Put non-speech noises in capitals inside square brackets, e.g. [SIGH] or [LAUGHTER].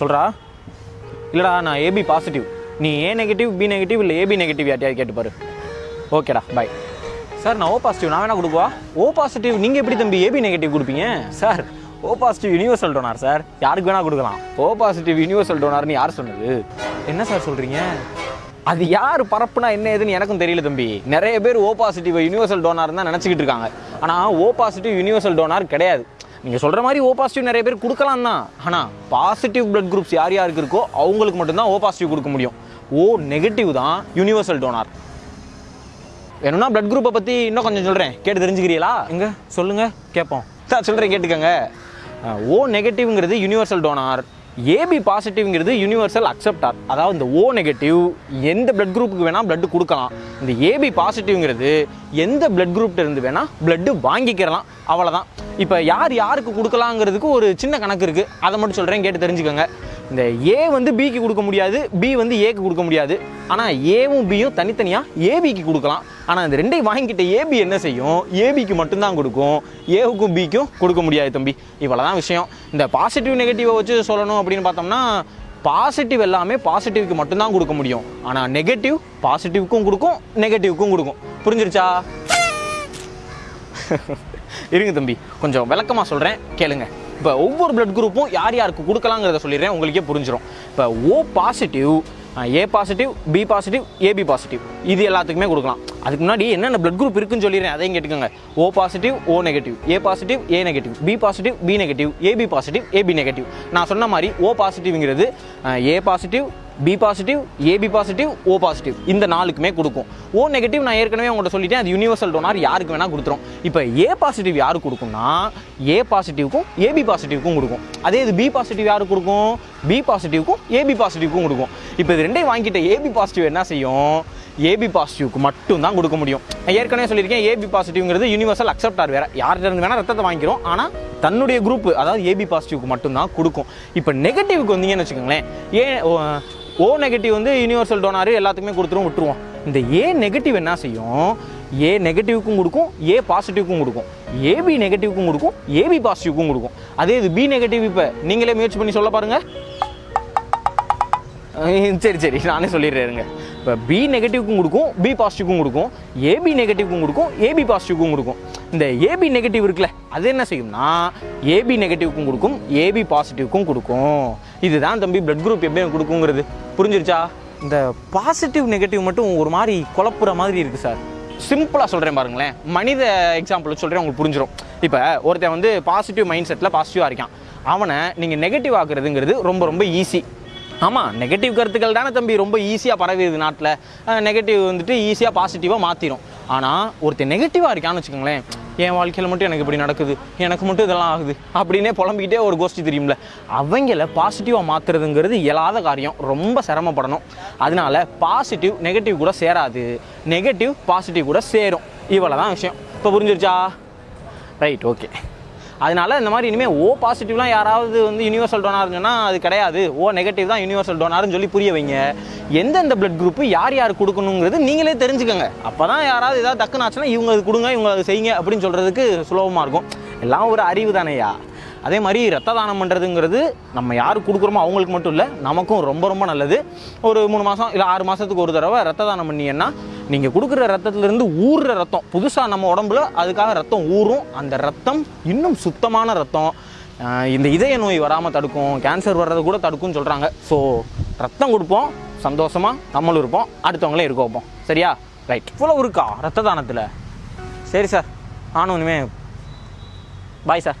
சொல்கிறா இல்லைடா நான் ஏபி பாசிட்டிவ் நீ ஏ நெகட்டிவ் பி நெகட்டிவ் இல்லை ஏபி நெகட்டிவ் யார்ட்டையாவது கேட்டுப்பாரு ஓகேடா பை சார் நான் ஓ பாசிட்டிவ் நான் வேணா கொடுக்குவா? ஓ பாசிட்டிவ் நீங்கள் எப்படி தம்பி ஏபி நெகட்டிவ் கொடுப்பீங்க? Sir O positive universal donor sir. யாருக்கு வேணா கொடுக்கலாம். ஓ பாசிட்டிவ் யூனிவர்சல் டோனார்னு யார் சொன்னது? என்ன சார் சொல்கிறீங்க அது யார் பரப்புனா என்ன ஏதுன்னு எனக்கும் தெரியல தம்பி. நிறைய பேர் ஓ பாசிட்டிவ் யூனிவர்சல் டோனார் தான் நினச்சிக்கிட்டு இருக்காங்க. ஆனால் ஓ பாசிட்டிவ் யூனிவர்சல் டோனார் கிடையாது. நீங்கள் சொல்கிற மாதிரி ஓ பாசிட்டிவ் நிறைய பேர் கொடுக்கலாம் தான். ஆனால் பாசிட்டிவ் பிளட் குரூப்ஸ் யார் யாருக்கு இருக்கோ அவங்களுக்கு மட்டும்தான் ஓ பாசிட்டிவ் கொடுக்க முடியும். ஓ நெகட்டிவ் தான் யூனிவர்சல் டோனார் வேணும்னா பிளட் குரூப்பை பற்றி இன்னும் கொஞ்சம் சொல்கிறேன் கேட்டு தெரிஞ்சுக்கிறீங்களா? எங்க? சொல்லுங்க கேட்போம் சார் சொல்கிறேன் கேட்டுக்கங்க. ஓ நெகட்டிவ்ங்கிறது யூனிவர்சல் டோனார் ஏபி பாசிட்டிவ்ங்கிறது யூனிவர்சல் அக்செப்டார் அதாவது இந்த ஓ நெகட்டிவ் எந்த பிளட் குரூப்புக்கு வேணால் பிளட் கொடுக்கலாம். இந்த ஏபி பாசிட்டிவ்ங்கிறது எந்த பிளட் குரூப்ட இருந்து வேணால் பிளட்டு வாங்கிக்கிறலாம். அவ்வளோதான் இப்போ யார் யாருக்கு கொடுக்கலாங்கிறதுக்கு ஒரு சின்ன கணக்கு இருக்குது அதை மட்டும் சொல்கிறேன் கேட்டு தெரிஞ்சுக்கோங்க. இந்த ஏ வந்து பிக்கு கொடுக்க முடியாது பி வந்து ஏக்கு கொடுக்க முடியாது. ஆனால் ஏவும் பியும் தனித்தனியாக ஏபிக்கு கொடுக்கலாம். ஆனால் இந்த ரெண்டையும் வாங்கிக்கிட்ட ஏபி என்ன செய்யும்? ஏபிக்கு மட்டும்தான் கொடுக்கும். ஏவுக்கும் பிக்கும் கொடுக்க முடியாது தம்பி. இவ்வளோ தான் விஷயம். இந்த பாசிட்டிவ் நெகட்டிவை வச்சு சொல்லணும் அப்படின்னு பார்த்தோம்னா பாசிட்டிவ் எல்லாமே பாசிட்டிவ்க்கு மட்டும்தான் கொடுக்க முடியும். ஆனால் நெகட்டிவ் பாசிட்டிவ்க்கும் கொடுக்கும் நெகட்டிவ்க்கும் கொடுக்கும். புரிஞ்சிருச்சா? [LAUGHS] இருங்க தம்பி. கொஞ்சம் விளக்கமாக சொல்கிறேன் கேளுங்க. இப்போ ஒவ்வொரு பிளட் குரூப்பும் யார் யாருக்கு கொடுக்கலாங்கிறத சொல்லிடுறேன். உங்களுக்கே புரிஞ்சிடும் இப்போ O positive A positive B positive AB positive இது எல்லாத்துக்குமே கொடுக்கலாம். அதுக்கு முன்னாடி என்னென்ன பிளட் குரூப் இருக்குன்னு சொல்லிடுறேன். அதையும் கேட்டுக்கோங்க. O positive O negative A positive A negative B positive B negative AB positive AB negative நான் சொன்ன மாதிரி O பாசிட்டிவ்ங்கிறது A positive B positive AB positive O positive இந்த நாளுக்குமே கொடுக்கும். ஓ நெகட்டிவ் நான் ஏற்கனவே உங்கள்கிட்ட சொல்லிட்டேன் அது யூனிவர்சல் டோனார் யாருக்கு வேணால் கொடுத்துரும். இப்போ ஏ பாசிட்டிவ் யாருக்கு கொடுக்கும்னா ஏ பாசிட்டிவ்க்கும் ஏபி பாசிட்டிவ்க்கும் கொடுக்கும். அதே இது பி பாசிட்டிவ் யாருக்கு கொடுக்கும்? பி பாசிட்டிவ்க்கும் ஏபி பாசிட்டிவ்க்கும் கொடுக்கும். இப்போ இது ரெண்டையும் வாங்கிட்ட ஏபி பாசிட்டிவ் என்ன செய்யும்? ஏபி பாசிட்டிவ்க்கு மட்டும் தான் கொடுக்க முடியும். ஏற்கனவே சொல்லியிருக்கேன் ஏபி பாசிட்டிவ்ங்கிறது யூனிவர்சல் அக்செப்டார் வேறு. யார்கிட்ட இருந்து வேணால் ரத்தத்தை வாங்கிக்கிறோம் ஆனால் தன்னுடைய குரூப் அதாவது ஏபி பாசிட்டிவ்க்கு மட்டும்தான் கொடுக்கும். இப்போ நெகட்டிவ்க்கு வந்தீங்கன்னு வச்சுக்கோங்களேன் ஏன் ஓ நெகட்டிவ் வந்து யூனிவர்சல் டோனாரு எல்லாத்துக்குமே கொடுத்துரும் விட்டுருவோம். இந்த ஏ நெகட்டிவ் என்ன செய்யும்? ஏ நெகட்டிவ்க்கும் கொடுக்கும் ஏ பாசிட்டிவ்க்கும் கொடுக்கும். ஏபி நெகட்டிவ்க்கும் கொடுக்கும் ஏபி பாசிட்டிவ்க்கும் கொடுக்கும். அதே இது பி நெகட்டிவ் இப்போ நீங்களே முயற்சி பண்ணி சொல்ல பாருங்கள் சரி சரி நானே சொல்லிடுறேருங்க இப்போ பி நெகட்டிவ்க்கும் கொடுக்கும் பி பாசிட்டிவ்க்கும் கொடுக்கும். ஏபி நெகட்டிவ்க்கும் கொடுக்கும் ஏபி பாசிட்டிவ்க்கும் கொடுக்கும். இந்த ஏபி நெகட்டிவ் இருக்குல்ல அது என்ன செய்யும்னா ஏபி நெகட்டிவ்க்கும் கொடுக்கும் ஏபி பாசிட்டிவ்க்கும் கொடுக்கும். இதுதான் தம்பி பிளட் குரூப் எப்படி கொடுக்குங்கிறது. புரிஞ்சிருச்சா? இந்த பாசிட்டிவ் நெகட்டிவ் மட்டும் ஒரு மாதிரி குழப்புற மாதிரி இருக்குது சார் சிம்பிளாக சொல்கிறேன் பாருங்களேன். மனித எக்ஸாம்பிள் சொல்கிறேன் உங்களுக்கு புரிஞ்சிடும் இப்போ ஒருத்தன் வந்து பாசிட்டிவ் மைண்ட் செட்டில் பாசிட்டிவாக இருக்கான். அவனை நீங்கள் நெகட்டிவ் ஆக்குறதுங்கிறது ரொம்ப ரொம்ப ஈஸி ஆமாம் நெகட்டிவ் கருத்துக்கள் தானே தம்பி. ரொம்ப ஈஸியாக பரவிடுது நாட்டில். நெகட்டிவ் வந்துட்டு ஈஸியாக பாசிட்டிவாக மாற்றிடும் ஆனால் ஒருத்தன் நெகட்டிவாக இருக்கான்னு வச்சுக்கோங்களேன் என் வாழ்க்கையில் மட்டும் எனக்கு இப்படி நடக்குது எனக்கு மட்டும் இதெல்லாம் ஆகுது அப்படின்னே புலம்பிக்கிட்டே ஒரு கோஷ்டி தெரியும்ல. அவங்கள பாசிட்டிவாக மாற்றுறதுங்கிறது இயலாத காரியம். ரொம்ப சிரமப்படணும். அதனால பாசிட்டிவ் நெகட்டிவ் கூட சேராது. நெகட்டிவ் பாசிட்டிவ் கூட சேரும். இவ்வளோ தான் விஷயம். இப்போ புரிஞ்சிருச்சா? ரைட் ஓகே அதனால இந்த மாதிரி இனிமேல் ஓ பாசிட்டிவ்லாம் யாராவது வந்து யூனிவர்சல் டோனார்னு சொன்னால் அது கிடையாது. ஓ நெகட்டிவ் தான் யூனிவர்சல் டோனார்னு சொல்லி புரிய வைங்க. எந்தெந்த பிளட் குரூப்பு யார் யார் கொடுக்கணுங்கிறது நீங்களே தெரிஞ்சுக்கோங்க. அப்போ தான் யாராவது ஏதாவது டக்குன்னு ஆச்சுன்னா இவங்க அது கொடுங்க இவங்க அது செய்யுங்க அப்படின்னு சொல்கிறதுக்கு சுலபமாக இருக்கும். எல்லாம் ஒரு அறிவு தானேயா? அதே மாதிரி ரத்த தானம் பண்ணுறதுங்கிறது நம்ம யாருக்கு கொடுக்குறோமோ அவங்களுக்கு மட்டும் இல்லை நமக்கும் ரொம்ப ரொம்ப நல்லது. ஒரு மூணு மாதம் இல்லை ஆறு மாதத்துக்கு ஒரு தடவை ரத்த தானம் பண்ணீங்கன்னா நீங்கள் கொடுக்குற ரத்தத்துலேருந்து ஊறுற ரத்தம். புதுசாக நம்ம உடம்புல அதுக்காக ரத்தம் ஊறும். அந்த ரத்தம் இன்னும் சுத்தமான ரத்தம். இந்த இதய நோய் வராமல் தடுக்கும் கேன்சர் வர்றதை கூட தடுக்கும்னு சொல்கிறாங்க ஸோ ரத்தம் கொடுப்போம் சந்தோஷமாக நம்மளும் இருப்போம் அடுத்தவங்களே இருக்க வைப்போம். சரியா? ரைட் இவ்வளோ இருக்கா ரத்த தானத்தில்? சரி சார் நானும் இனிமேல் பாய் சார்